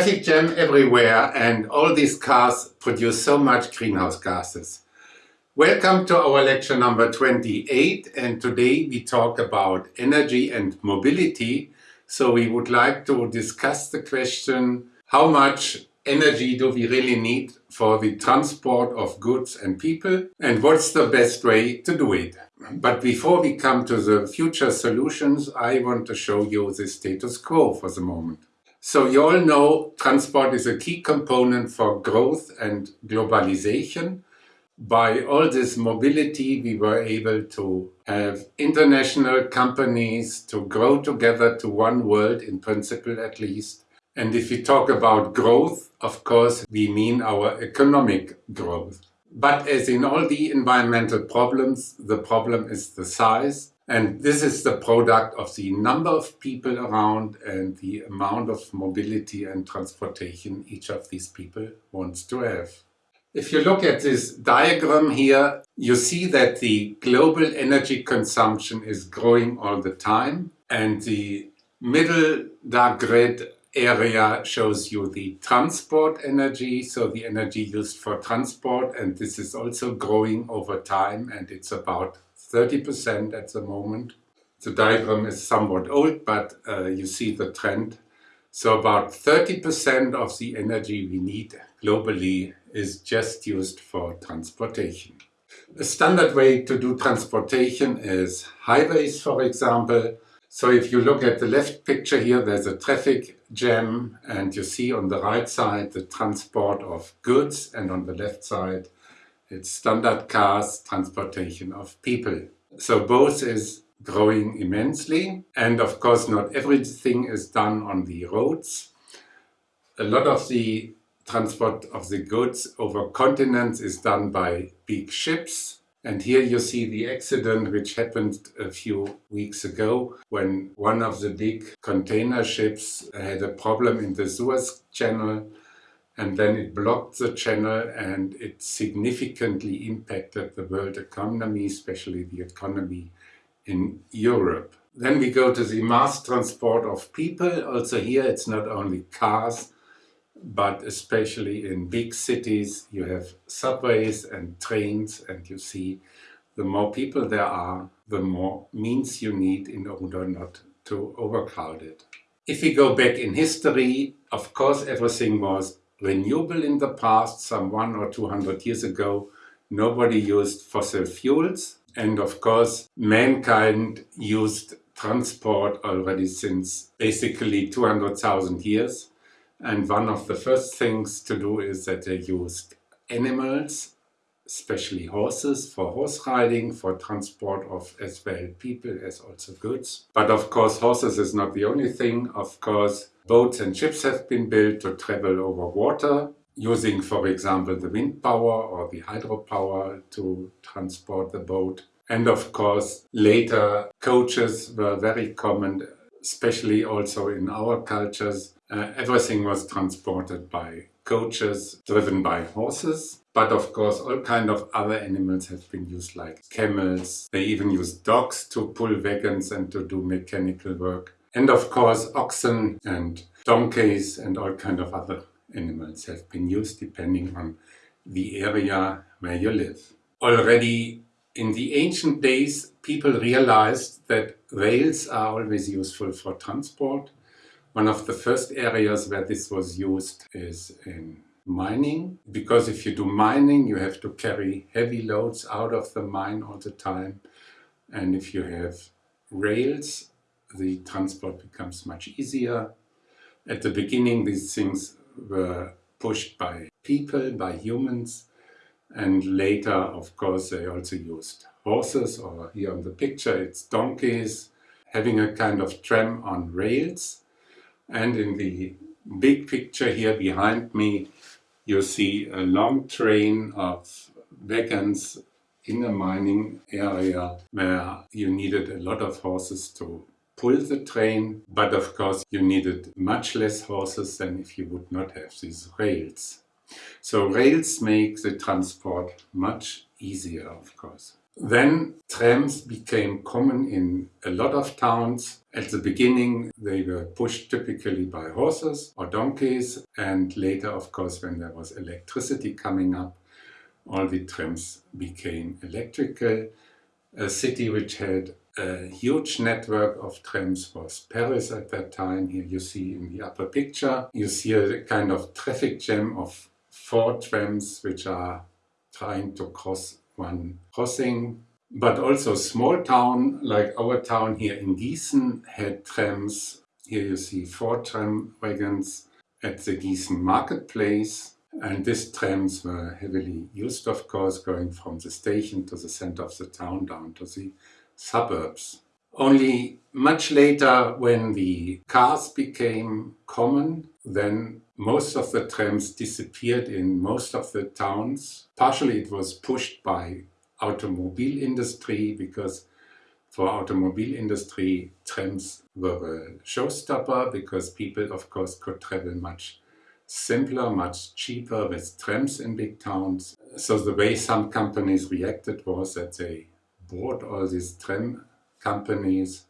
traffic jam everywhere and all these cars produce so much greenhouse gases. Welcome to our lecture number 28 and today we talk about energy and mobility. So we would like to discuss the question how much energy do we really need for the transport of goods and people and what's the best way to do it. But before we come to the future solutions I want to show you the status quo for the moment. So you all know transport is a key component for growth and globalization. By all this mobility we were able to have international companies to grow together to one world in principle at least. And if we talk about growth, of course we mean our economic growth. But as in all the environmental problems, the problem is the size and this is the product of the number of people around and the amount of mobility and transportation each of these people wants to have. If you look at this diagram here, you see that the global energy consumption is growing all the time and the middle dark red area shows you the transport energy, so the energy used for transport and this is also growing over time and it's about 30% at the moment. The diagram is somewhat old, but uh, you see the trend. So about 30% of the energy we need globally is just used for transportation. A standard way to do transportation is highways, for example. So if you look at the left picture here, there's a traffic jam and you see on the right side the transport of goods and on the left side it's standard cars, transportation of people. So both is growing immensely. And of course, not everything is done on the roads. A lot of the transport of the goods over continents is done by big ships. And here you see the accident which happened a few weeks ago when one of the big container ships had a problem in the Suez Channel and then it blocked the channel and it significantly impacted the world economy, especially the economy in Europe. Then we go to the mass transport of people. Also here it's not only cars, but especially in big cities you have subways and trains and you see the more people there are, the more means you need in order not to overcrowd it. If we go back in history, of course everything was renewable in the past, some one or two hundred years ago, nobody used fossil fuels. And of course, mankind used transport already since basically 200,000 years. And one of the first things to do is that they used animals, especially horses, for horse riding, for transport of as well people as also goods. But of course, horses is not the only thing. Of course, Boats and ships have been built to travel over water, using, for example, the wind power or the hydropower to transport the boat. And of course, later coaches were very common, especially also in our cultures. Uh, everything was transported by coaches driven by horses. But of course, all kind of other animals have been used like camels. They even used dogs to pull wagons and to do mechanical work. And of course oxen and donkeys and all kind of other animals have been used depending on the area where you live. Already in the ancient days people realized that rails are always useful for transport. One of the first areas where this was used is in mining because if you do mining you have to carry heavy loads out of the mine all the time and if you have rails the transport becomes much easier. At the beginning these things were pushed by people, by humans, and later of course they also used horses or here on the picture it's donkeys having a kind of tram on rails and in the big picture here behind me you see a long train of wagons in a mining area where you needed a lot of horses to pull the train, but of course you needed much less horses than if you would not have these rails. So rails make the transport much easier, of course. Then trams became common in a lot of towns. At the beginning, they were pushed typically by horses or donkeys, and later, of course, when there was electricity coming up, all the trams became electrical. A city which had a huge network of trams was Paris at that time. Here you see in the upper picture, you see a kind of traffic jam of four trams which are trying to cross one crossing. But also small town, like our town here in Gießen, had trams. Here you see four tram wagons at the Gießen marketplace. And these trams were heavily used, of course, going from the station to the center of the town down to the suburbs. Only much later, when the cars became common, then most of the trams disappeared in most of the towns. Partially it was pushed by automobile industry because for automobile industry trams were a showstopper because people of course could travel much simpler, much cheaper with trams in big towns. So the way some companies reacted was that they bought all these tram companies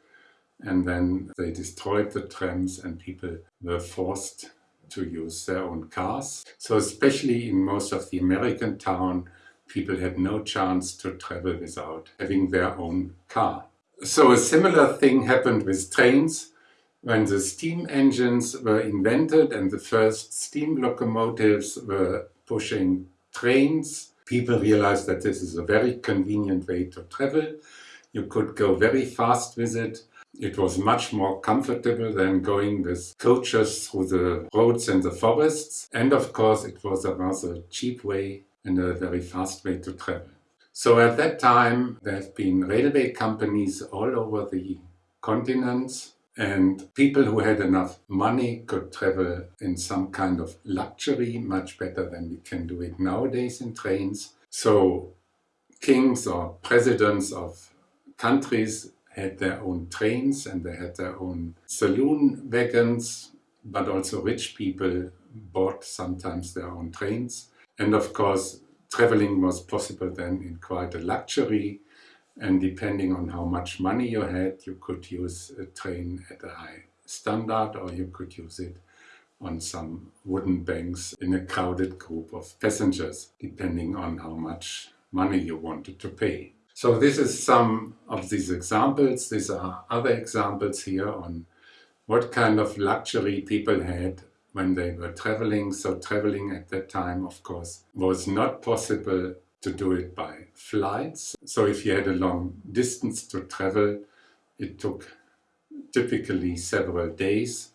and then they destroyed the trams and people were forced to use their own cars. So especially in most of the American town, people had no chance to travel without having their own car. So a similar thing happened with trains. When the steam engines were invented and the first steam locomotives were pushing trains, people realized that this is a very convenient way to travel. You could go very fast with it. It was much more comfortable than going with coaches through the roads and the forests. And of course, it was a rather cheap way and a very fast way to travel. So at that time, there have been railway companies all over the continents and people who had enough money could travel in some kind of luxury, much better than we can do it nowadays in trains. So kings or presidents of countries had their own trains and they had their own saloon wagons, but also rich people bought sometimes their own trains. And of course, traveling was possible then in quite a luxury. And depending on how much money you had, you could use a train at a high standard or you could use it on some wooden banks in a crowded group of passengers, depending on how much money you wanted to pay. So this is some of these examples. These are other examples here on what kind of luxury people had when they were traveling. So traveling at that time, of course, was not possible to do it by flights. So if you had a long distance to travel, it took typically several days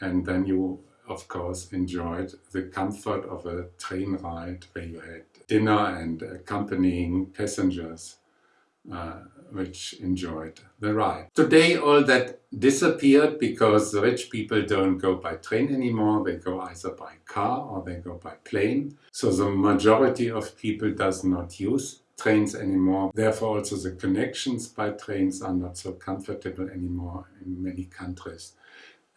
and then you of course enjoyed the comfort of a train ride where you had dinner and accompanying passengers uh, which enjoyed the ride. Today all that disappeared because the rich people don't go by train anymore, they go either by car or they go by plane. So the majority of people does not use trains anymore. Therefore also the connections by trains are not so comfortable anymore in many countries.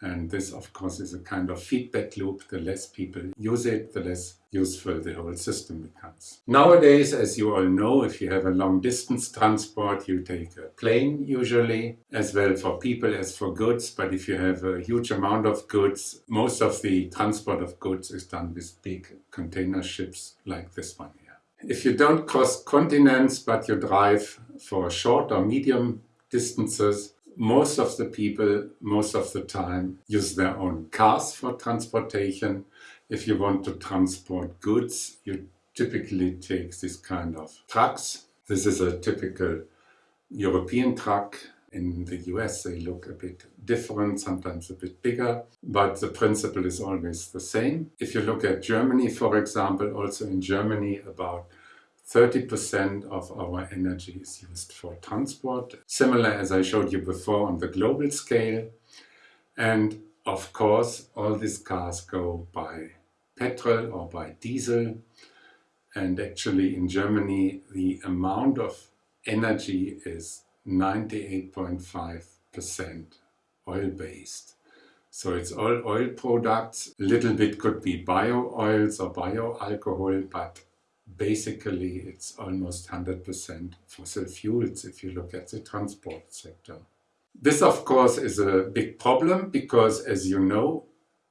And this, of course, is a kind of feedback loop. The less people use it, the less useful the whole system becomes. Nowadays, as you all know, if you have a long distance transport, you take a plane usually, as well for people as for goods. But if you have a huge amount of goods, most of the transport of goods is done with big container ships like this one here. If you don't cross continents, but you drive for short or medium distances, most of the people, most of the time, use their own cars for transportation. If you want to transport goods, you typically take this kind of trucks. This is a typical European truck. In the US they look a bit different, sometimes a bit bigger, but the principle is always the same. If you look at Germany, for example, also in Germany about 30% of our energy is used for transport, similar as I showed you before on the global scale. And of course, all these cars go by petrol or by diesel. And actually in Germany, the amount of energy is 98.5% oil-based. So it's all oil products. A little bit could be bio oils or bio alcohol, but basically it's almost 100% fossil fuels if you look at the transport sector. This of course is a big problem because as you know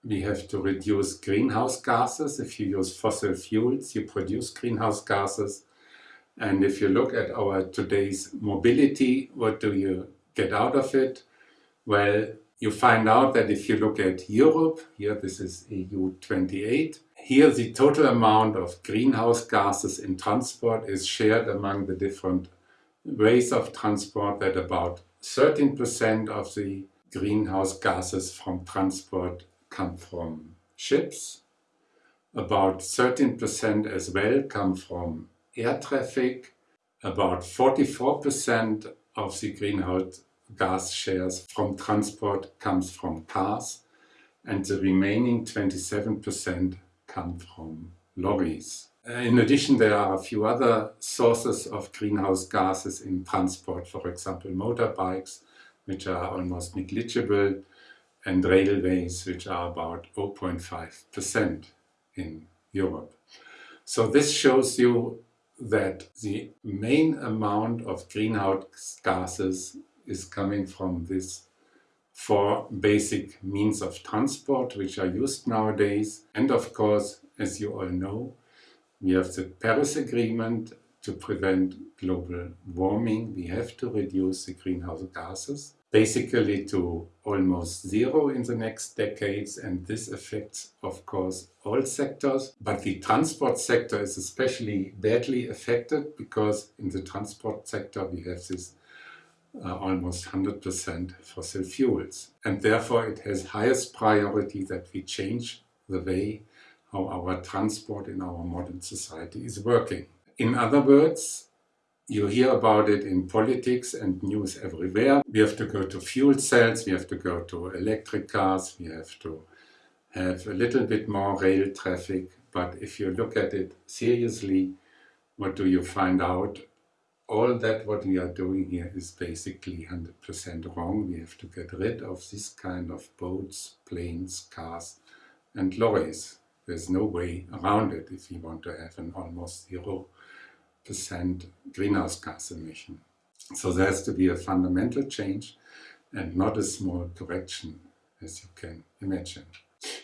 we have to reduce greenhouse gases. If you use fossil fuels you produce greenhouse gases and if you look at our today's mobility what do you get out of it? Well you find out that if you look at Europe, here this is EU 28, here the total amount of greenhouse gases in transport is shared among the different ways of transport that about 13% of the greenhouse gases from transport come from ships, about 13% as well come from air traffic, about 44% of the greenhouse gas shares from transport comes from cars. And the remaining 27% come from lorries. Uh, in addition, there are a few other sources of greenhouse gases in transport, for example, motorbikes, which are almost negligible, and railways, which are about 0.5% in Europe. So this shows you that the main amount of greenhouse gases is coming from these four basic means of transport which are used nowadays. And of course, as you all know, we have the Paris Agreement to prevent global warming. We have to reduce the greenhouse gases, basically to almost zero in the next decades. And this affects, of course, all sectors. But the transport sector is especially badly affected because in the transport sector we have this uh, almost 100% fossil fuels. And therefore it has highest priority that we change the way how our transport in our modern society is working. In other words, you hear about it in politics and news everywhere. We have to go to fuel cells, we have to go to electric cars, we have to have a little bit more rail traffic. But if you look at it seriously, what do you find out? All that what we are doing here is basically 100% wrong. We have to get rid of this kind of boats, planes, cars and lorries. There's no way around it if you want to have an almost 0% greenhouse gas emission. So there has to be a fundamental change and not a small correction as you can imagine.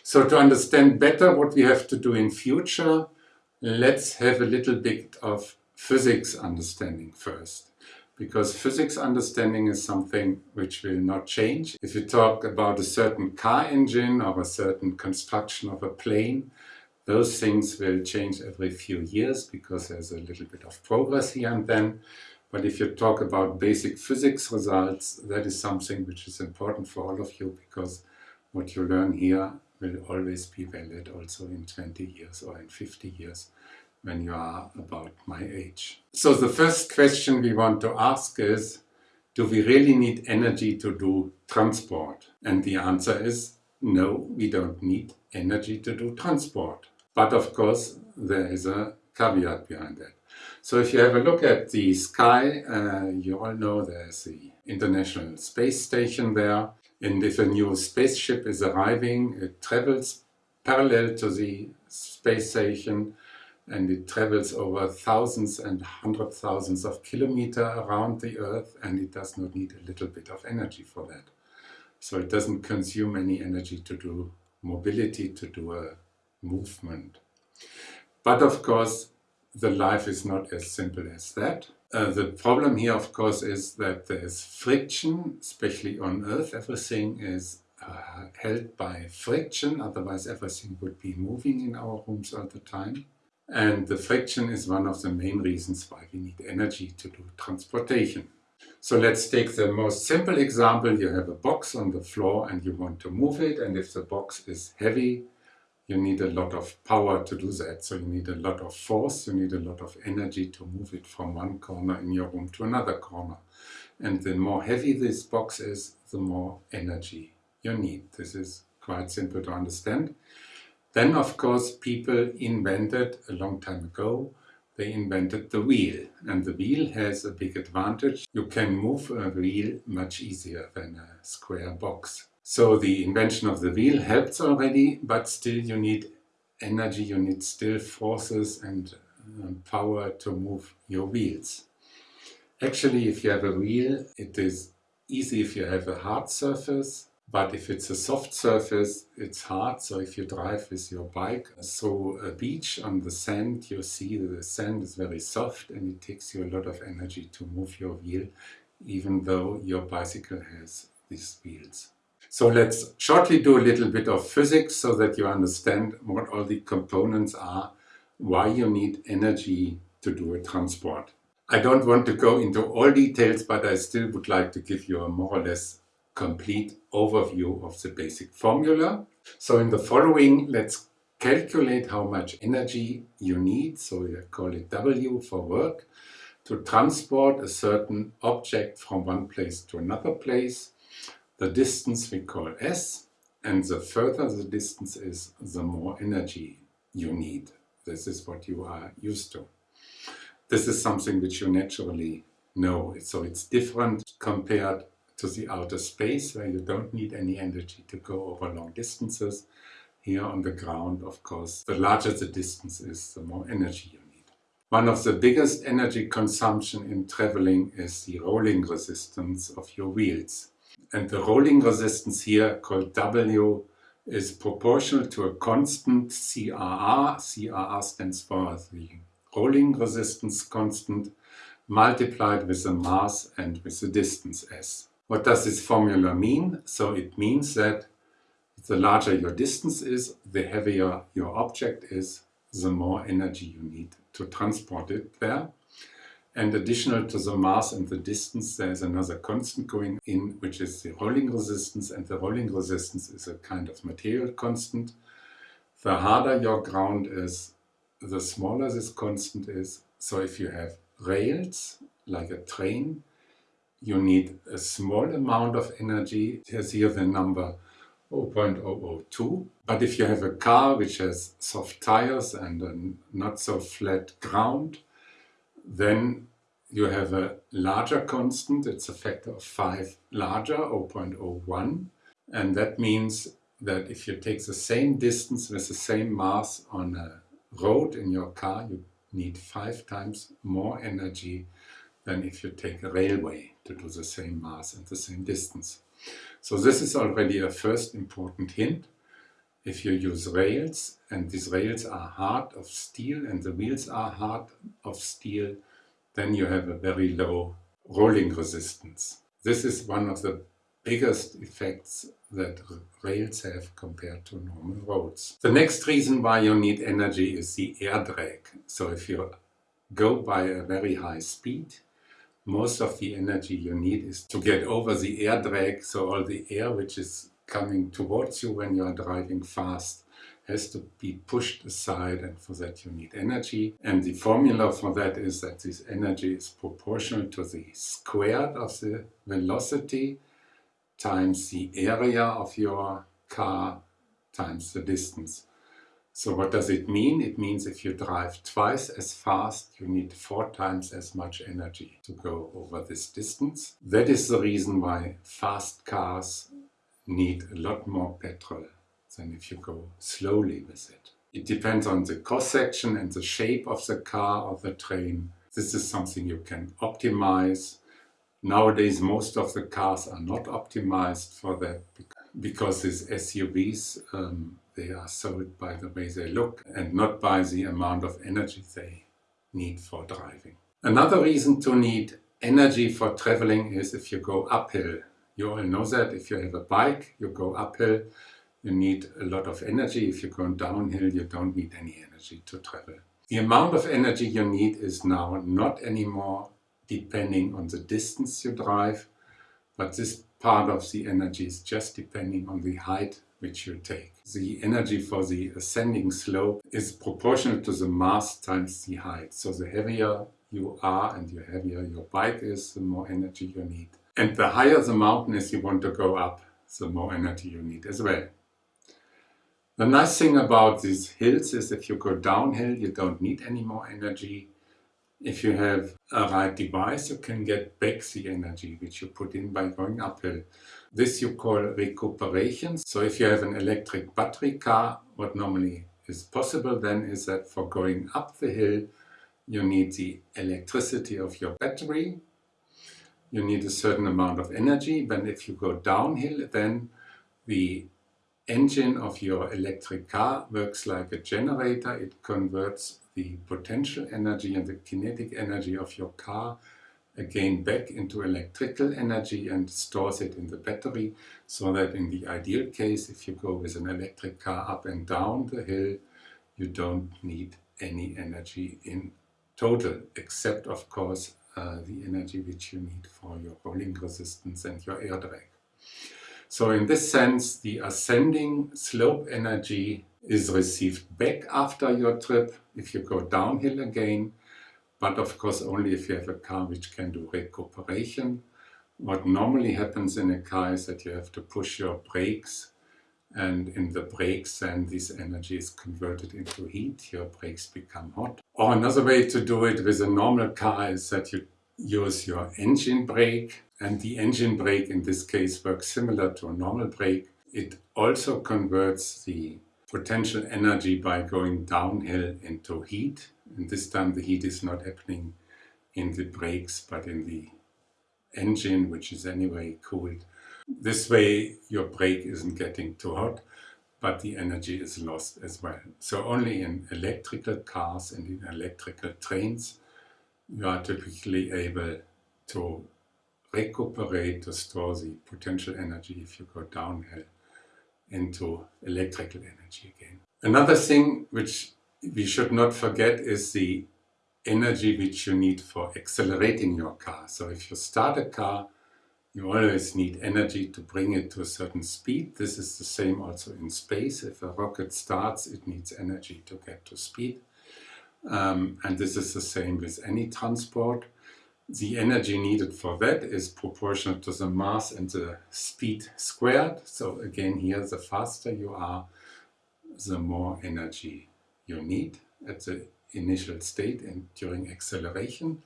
So to understand better what we have to do in future, let's have a little bit of physics understanding first because physics understanding is something which will not change. If you talk about a certain car engine or a certain construction of a plane, those things will change every few years because there's a little bit of progress here and then. But if you talk about basic physics results, that is something which is important for all of you because what you learn here will always be valid also in 20 years or in 50 years when you are about my age. So the first question we want to ask is, do we really need energy to do transport? And the answer is, no, we don't need energy to do transport. But of course, there is a caveat behind that. So if you have a look at the sky, uh, you all know there's the International Space Station there. And if a new spaceship is arriving, it travels parallel to the space station and it travels over thousands and hundred thousands of kilometers around the Earth and it does not need a little bit of energy for that. So it doesn't consume any energy to do mobility, to do a movement. But of course, the life is not as simple as that. Uh, the problem here, of course, is that there is friction, especially on Earth. Everything is uh, held by friction, otherwise everything would be moving in our rooms all the time. And the friction is one of the main reasons why we need energy to do transportation. So let's take the most simple example. You have a box on the floor and you want to move it. And if the box is heavy, you need a lot of power to do that. So you need a lot of force, you need a lot of energy to move it from one corner in your room to another corner. And the more heavy this box is, the more energy you need. This is quite simple to understand. Then, of course, people invented a long time ago, they invented the wheel. And the wheel has a big advantage. You can move a wheel much easier than a square box. So the invention of the wheel helps already, but still you need energy, you need still forces and um, power to move your wheels. Actually, if you have a wheel, it is easy if you have a hard surface, but if it's a soft surface, it's hard. So if you drive with your bike through a beach on the sand, you see the sand is very soft and it takes you a lot of energy to move your wheel, even though your bicycle has these wheels. So let's shortly do a little bit of physics so that you understand what all the components are, why you need energy to do a transport. I don't want to go into all details, but I still would like to give you a more or less complete overview of the basic formula. So in the following, let's calculate how much energy you need, so we call it W for work, to transport a certain object from one place to another place. The distance we call S, and the further the distance is, the more energy you need. This is what you are used to. This is something which you naturally know. So it's different compared to the outer space where you don't need any energy to go over long distances. Here on the ground, of course, the larger the distance is, the more energy you need. One of the biggest energy consumption in traveling is the rolling resistance of your wheels. And the rolling resistance here, called W, is proportional to a constant CRR. CRR stands for the rolling resistance constant multiplied with the mass and with the distance s. What does this formula mean? So it means that the larger your distance is, the heavier your object is, the more energy you need to transport it there. And additional to the mass and the distance, there is another constant going in, which is the rolling resistance. And the rolling resistance is a kind of material constant. The harder your ground is, the smaller this constant is. So if you have rails, like a train, you need a small amount of energy. Here's here the number 0.002. But if you have a car which has soft tires and a not so flat ground, then you have a larger constant. It's a factor of 5 larger, 0.01. And that means that if you take the same distance with the same mass on a road in your car, you need five times more energy than if you take a railway to do the same mass and the same distance. So this is already a first important hint. If you use rails and these rails are hard of steel and the wheels are hard of steel, then you have a very low rolling resistance. This is one of the biggest effects that rails have compared to normal roads. The next reason why you need energy is the air drag. So if you go by a very high speed, most of the energy you need is to get over the air drag, so all the air which is coming towards you when you are driving fast has to be pushed aside and for that you need energy. And the formula for that is that this energy is proportional to the squared of the velocity times the area of your car times the distance. So what does it mean? It means if you drive twice as fast, you need four times as much energy to go over this distance. That is the reason why fast cars need a lot more petrol than if you go slowly with it. It depends on the cross section and the shape of the car or the train. This is something you can optimize Nowadays, most of the cars are not optimized for that because these SUVs, um, they are sold by the way they look and not by the amount of energy they need for driving. Another reason to need energy for traveling is if you go uphill. You all know that if you have a bike, you go uphill, you need a lot of energy. If you go downhill, you don't need any energy to travel. The amount of energy you need is now not anymore depending on the distance you drive, but this part of the energy is just depending on the height which you take. The energy for the ascending slope is proportional to the mass times the height. So the heavier you are and the heavier your bike is, the more energy you need. And the higher the mountain is you want to go up, the more energy you need as well. The nice thing about these hills is if you go downhill, you don't need any more energy. If you have a right device, you can get back the energy which you put in by going uphill. This you call recuperation. So if you have an electric battery car, what normally is possible then is that for going up the hill, you need the electricity of your battery, you need a certain amount of energy, but if you go downhill, then the engine of your electric car works like a generator. It converts the potential energy and the kinetic energy of your car again back into electrical energy and stores it in the battery so that in the ideal case if you go with an electric car up and down the hill you don't need any energy in total except of course uh, the energy which you need for your rolling resistance and your air drag. So in this sense the ascending slope energy is received back after your trip if you go downhill again but of course only if you have a car which can do recuperation. What normally happens in a car is that you have to push your brakes and in the brakes then this energy is converted into heat, your brakes become hot. Or another way to do it with a normal car is that you use your engine brake and the engine brake in this case works similar to a normal brake. It also converts the potential energy by going downhill into heat. And this time the heat is not happening in the brakes but in the engine which is anyway cooled. This way your brake isn't getting too hot but the energy is lost as well. So only in electrical cars and in electrical trains you are typically able to recuperate, to store the potential energy if you go downhill into electrical energy again. Another thing which we should not forget is the energy which you need for accelerating your car. So if you start a car, you always need energy to bring it to a certain speed. This is the same also in space. If a rocket starts, it needs energy to get to speed. Um, and this is the same with any transport the energy needed for that is proportional to the mass and the speed squared. So again here the faster you are, the more energy you need at the initial state and during acceleration.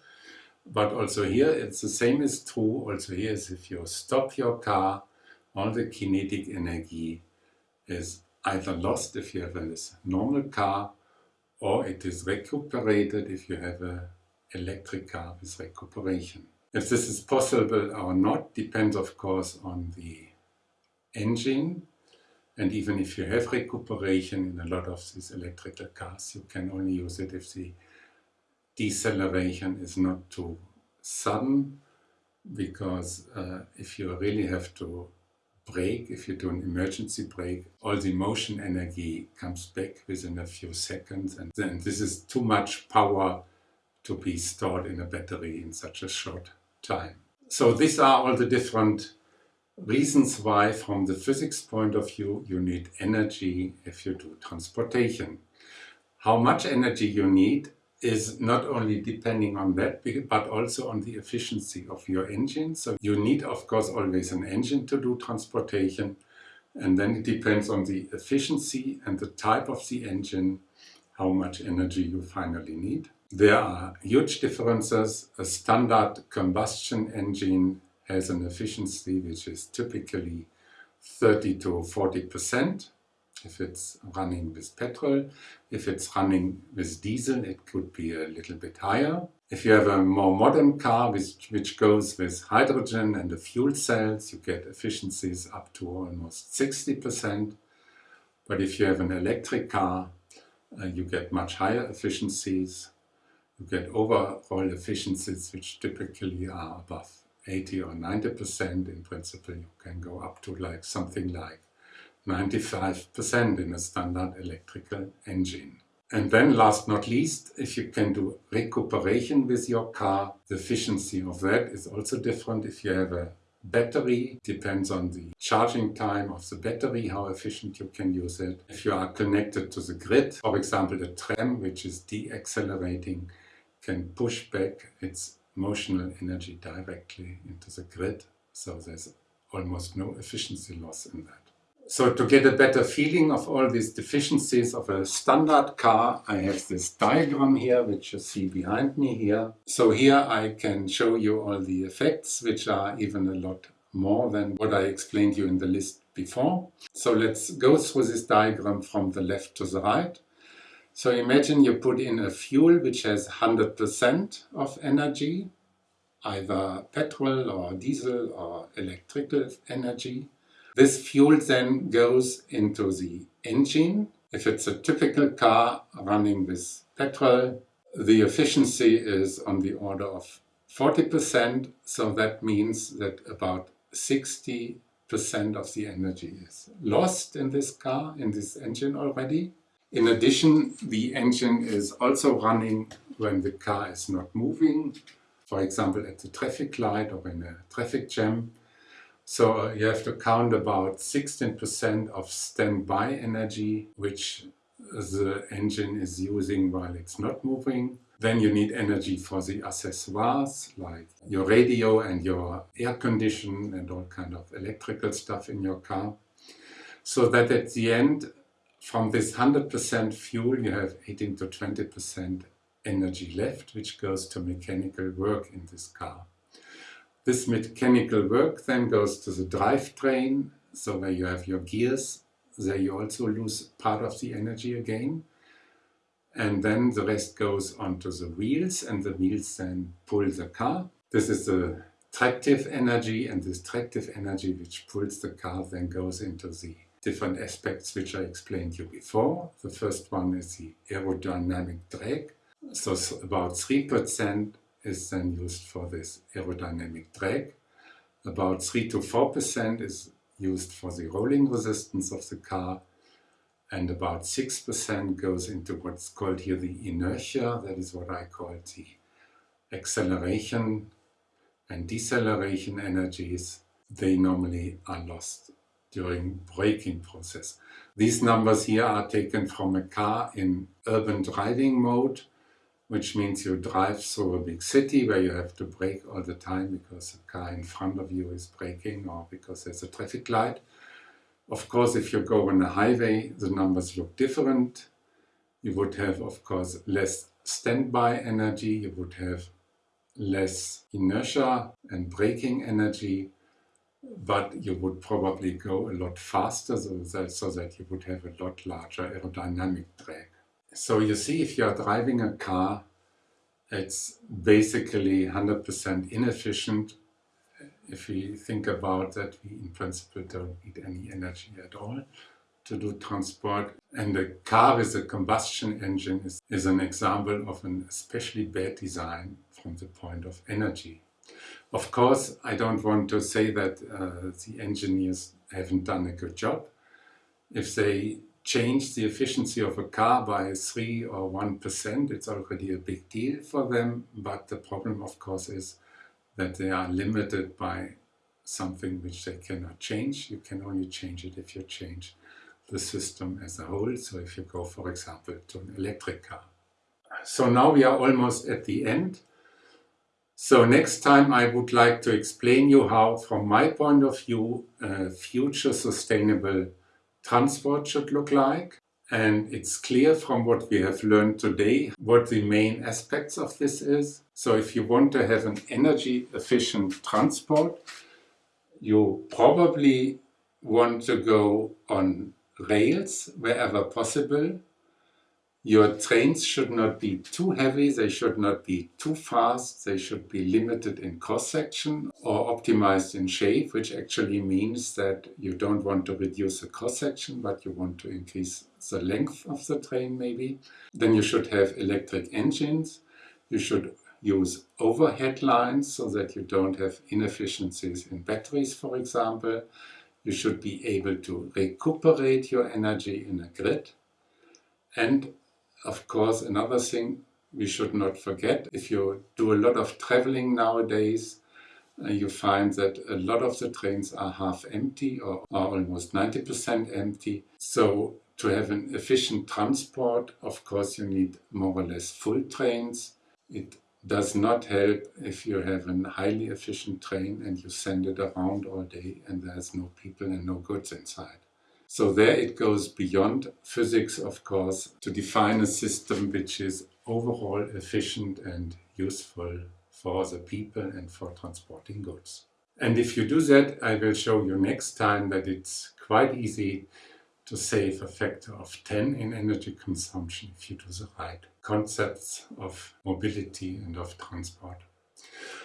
But also here it's the same is true also here is if you stop your car, all the kinetic energy is either lost if you have a normal car or it is recuperated if you have a electric car with recuperation. If this is possible or not depends of course on the engine. And even if you have recuperation in a lot of these electrical cars you can only use it if the deceleration is not too sudden. Because uh, if you really have to brake, if you do an emergency brake, all the motion energy comes back within a few seconds. And then this is too much power to be stored in a battery in such a short time. So these are all the different reasons why from the physics point of view you need energy if you do transportation. How much energy you need is not only depending on that but also on the efficiency of your engine. So you need of course always an engine to do transportation and then it depends on the efficiency and the type of the engine how much energy you finally need. There are huge differences. A standard combustion engine has an efficiency which is typically 30 to 40 percent if it's running with petrol. If it's running with diesel it could be a little bit higher. If you have a more modern car which, which goes with hydrogen and the fuel cells you get efficiencies up to almost 60 percent. But if you have an electric car uh, you get much higher efficiencies you get overall efficiencies which typically are above 80 or 90%. In principle, you can go up to like something like 95% in a standard electrical engine. And then last not least, if you can do recuperation with your car, the efficiency of that is also different. If you have a battery, depends on the charging time of the battery, how efficient you can use it. If you are connected to the grid, for example a tram which is deaccelerating, can push back its motional energy directly into the grid, so there's almost no efficiency loss in that. So to get a better feeling of all these deficiencies of a standard car, I have this diagram here, which you see behind me here. So here I can show you all the effects, which are even a lot more than what I explained you in the list before. So let's go through this diagram from the left to the right. So imagine you put in a fuel which has 100% of energy, either petrol or diesel or electrical energy. This fuel then goes into the engine. If it's a typical car running with petrol, the efficiency is on the order of 40%, so that means that about 60% of the energy is lost in this car, in this engine already. In addition, the engine is also running when the car is not moving, for example at the traffic light or in a traffic jam. So uh, you have to count about 16% of standby energy, which the engine is using while it's not moving. Then you need energy for the accessoires, like your radio and your air condition and all kind of electrical stuff in your car. So that at the end, from this 100% fuel, you have 18 to 20% energy left, which goes to mechanical work in this car. This mechanical work then goes to the drivetrain, so where you have your gears, there you also lose part of the energy again. And then the rest goes onto the wheels, and the wheels then pull the car. This is the tractive energy, and this tractive energy which pulls the car then goes into the different aspects which I explained you before. The first one is the aerodynamic drag. So about 3% is then used for this aerodynamic drag. About 3 to 4% is used for the rolling resistance of the car and about 6% goes into what's called here the inertia, that is what I call the acceleration and deceleration energies. They normally are lost during braking process. These numbers here are taken from a car in urban driving mode, which means you drive through a big city where you have to brake all the time because a car in front of you is braking or because there's a traffic light. Of course, if you go on a highway, the numbers look different. You would have, of course, less standby energy, you would have less inertia and braking energy, but you would probably go a lot faster so that, so that you would have a lot larger aerodynamic drag. So you see if you're driving a car, it's basically 100% inefficient. If we think about that, we in principle don't need any energy at all to do transport. And a car with a combustion engine is, is an example of an especially bad design from the point of energy. Of course, I don't want to say that uh, the engineers haven't done a good job. If they change the efficiency of a car by 3 or 1%, it's already a big deal for them. But the problem, of course, is that they are limited by something which they cannot change. You can only change it if you change the system as a whole. So if you go, for example, to an electric car. So now we are almost at the end. So next time I would like to explain you how, from my point of view, uh, future sustainable transport should look like. And it's clear from what we have learned today what the main aspects of this is. So if you want to have an energy efficient transport, you probably want to go on rails wherever possible your trains should not be too heavy, they should not be too fast, they should be limited in cross-section or optimized in shape, which actually means that you don't want to reduce the cross-section, but you want to increase the length of the train maybe. Then you should have electric engines. You should use overhead lines so that you don't have inefficiencies in batteries, for example. You should be able to recuperate your energy in a grid. And of course, another thing we should not forget, if you do a lot of traveling nowadays, uh, you find that a lot of the trains are half empty or are almost 90% empty. So to have an efficient transport, of course, you need more or less full trains. It does not help if you have a highly efficient train and you send it around all day and there's no people and no goods inside. So there it goes beyond physics, of course, to define a system which is overall efficient and useful for the people and for transporting goods. And if you do that, I will show you next time that it's quite easy to save a factor of 10 in energy consumption if you do the right concepts of mobility and of transport.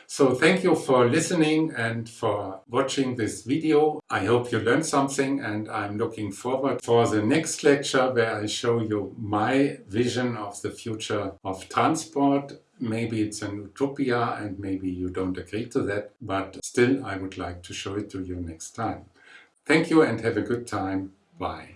So thank you for listening and for watching this video. I hope you learned something and I'm looking forward for the next lecture where I show you my vision of the future of transport. Maybe it's an utopia and maybe you don't agree to that, but still I would like to show it to you next time. Thank you and have a good time. Bye.